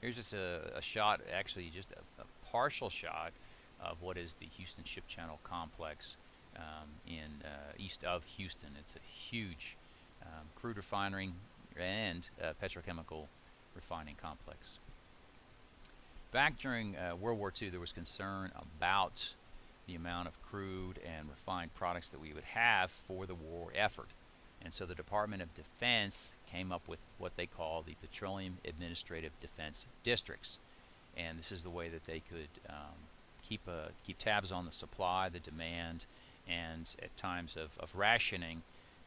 Here's just a, a shot, actually just a, a, partial shot of what is the Houston Ship Channel complex um, in uh, east of Houston. It's a huge um, crude refinery and uh, petrochemical refining complex. Back during uh, World War II, there was concern about the amount of crude and refined products that we would have for the war effort. And so the Department of Defense came up with what they call the Petroleum Administrative Defense Districts. And this is the way that they could um, keep, a, keep tabs on the supply, the demand, and at times of, of rationing,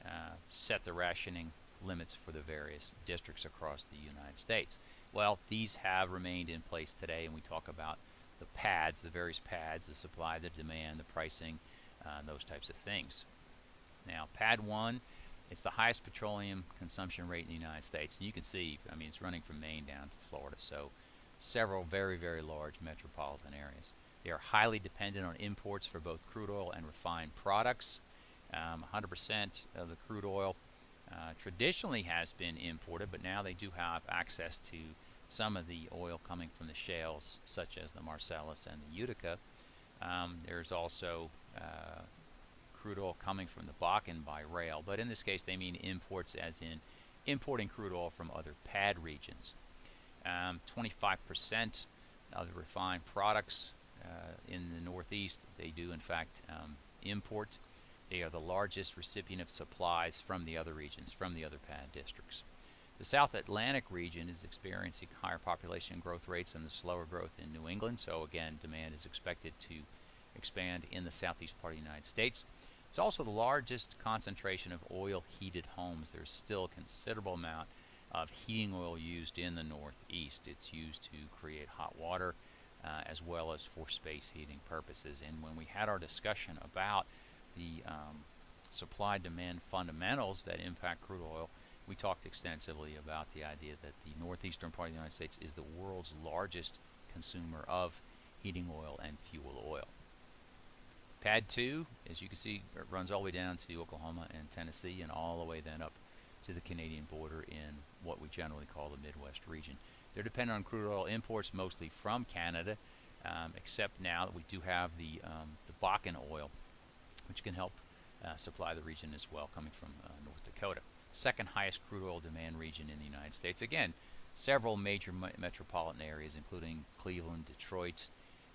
uh, set the rationing limits for the various districts across the United States. Well, these have remained in place today, and we talk about the pads, the various pads, the supply, the demand, the pricing, uh, those types of things. Now, pad 1, it's the highest petroleum consumption rate in the United States. And you can see, I mean, it's running from Maine down to Florida, so several very, very large metropolitan areas. They are highly dependent on imports for both crude oil and refined products. 100% um, of the crude oil uh, traditionally has been imported, but now they do have access to some of the oil coming from the shales, such as the Marcellus and the Utica. Um, there's also uh, crude oil coming from the Bakken by rail, but in this case they mean imports as in importing crude oil from other pad regions. 25% um, of the refined products uh, in the Northeast, they do in fact um, import. They are the largest recipient of supplies from the other regions, from the other PAD districts. The South Atlantic region is experiencing higher population growth rates and the slower growth in New England, so again, demand is expected to expand in the southeast part of the United States. It's also the largest concentration of oil heated homes. There's still a considerable amount of heating oil used in the northeast. It's used to create hot water uh, as well as for space heating purposes. And when we had our discussion about the um, supply demand fundamentals that impact crude oil, we talked extensively about the idea that the northeastern part of the United States is the world's largest consumer of heating oil and fuel oil. Pad 2, as you can see, runs all the way down to Oklahoma and Tennessee and all the way then up to the Canadian border in what we generally call the Midwest region. They're dependent on crude oil imports mostly from Canada, um, except now that we do have the, um, the Bakken oil, which can help uh, supply the region as well, coming from uh, North Dakota. Second highest crude oil demand region in the United States. Again, several major me metropolitan areas, including Cleveland, Detroit,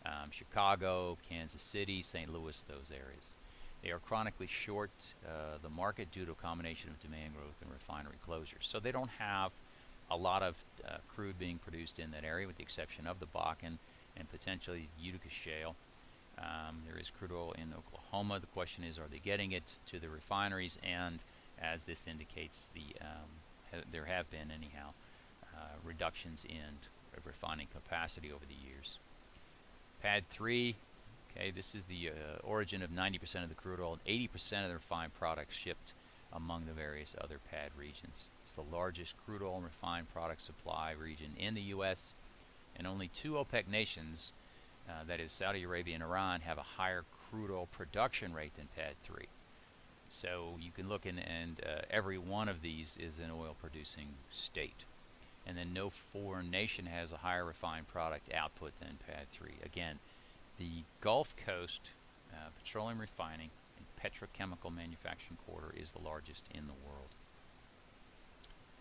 um, Chicago, Kansas City, St. Louis, those areas. They are chronically short uh, the market due to a combination of demand growth and refinery closures. So they don't have a lot of uh, crude being produced in that area with the exception of the Bakken and potentially Utica Shale. Um, there is crude oil in Oklahoma. The question is, are they getting it to the refineries? And as this indicates, the um, ha there have been, anyhow, uh, reductions in refining capacity over the years. Pad 3, okay, this is the uh, origin of 90% of the crude oil and 80% of the refined products shipped among the various other PAD regions. It's the largest crude oil and refined product supply region in the U.S., and only two OPEC nations, uh, that is Saudi Arabia and Iran, have a higher crude oil production rate than PAD 3. So you can look in, and uh, every one of these is an oil producing state. And then no foreign nation has a higher refined product output than PAD 3. Again, the Gulf Coast uh, petroleum refining and petrochemical manufacturing quarter is the largest in the world.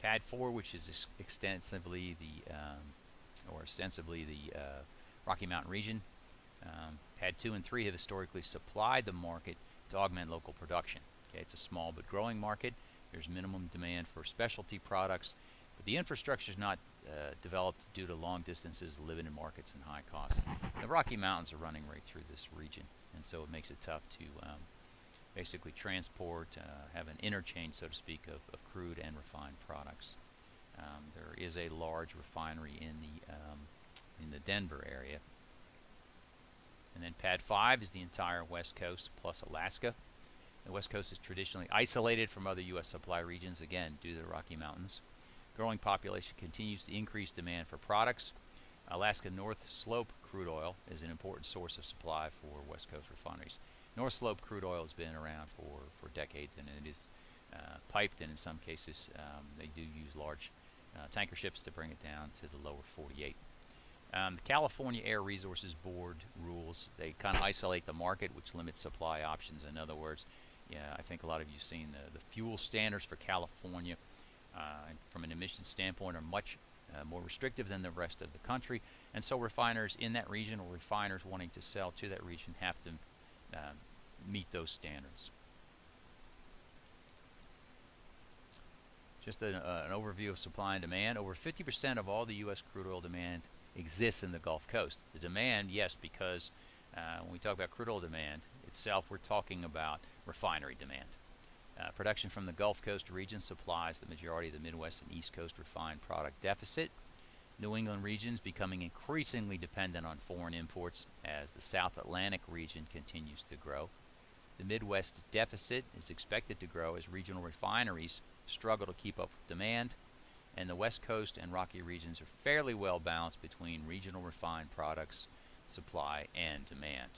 PAD 4, which is extensively the, um, or ostensibly the uh, Rocky Mountain region. Um, PAD 2 and 3 have historically supplied the market to augment local production. Okay, it's a small but growing market. There's minimum demand for specialty products, the infrastructure is not uh, developed due to long distances, limited markets, and high costs. The Rocky Mountains are running right through this region, and so it makes it tough to um, basically transport, uh, have an interchange, so to speak, of, of crude and refined products. Um, there is a large refinery in the um, in the Denver area. And then Pad 5 is the entire West Coast plus Alaska. The West Coast is traditionally isolated from other U.S. supply regions, again, due to the Rocky Mountains. Growing population continues to increase demand for products. Alaska North Slope crude oil is an important source of supply for West Coast refineries. North Slope crude oil has been around for, for decades and it is uh, piped and in some cases um, they do use large uh, tanker ships to bring it down to the lower 48. Um, the California Air Resources Board rules, they kind of isolate the market, which limits supply options. In other words, yeah, I think a lot of you have seen the, the fuel standards for California from an emissions standpoint are much uh, more restrictive than the rest of the country. And so refiners in that region or refiners wanting to sell to that region have to um, meet those standards. Just a, uh, an overview of supply and demand. Over 50% of all the U.S. crude oil demand exists in the Gulf Coast. The demand, yes, because uh, when we talk about crude oil demand itself, we're talking about refinery demand. Uh, production from the Gulf Coast region supplies the majority of the Midwest and East Coast refined product deficit. New England regions becoming increasingly dependent on foreign imports as the South Atlantic region continues to grow. The Midwest deficit is expected to grow as regional refineries struggle to keep up with demand, and the West Coast and Rocky regions are fairly well balanced between regional refined products supply and demand.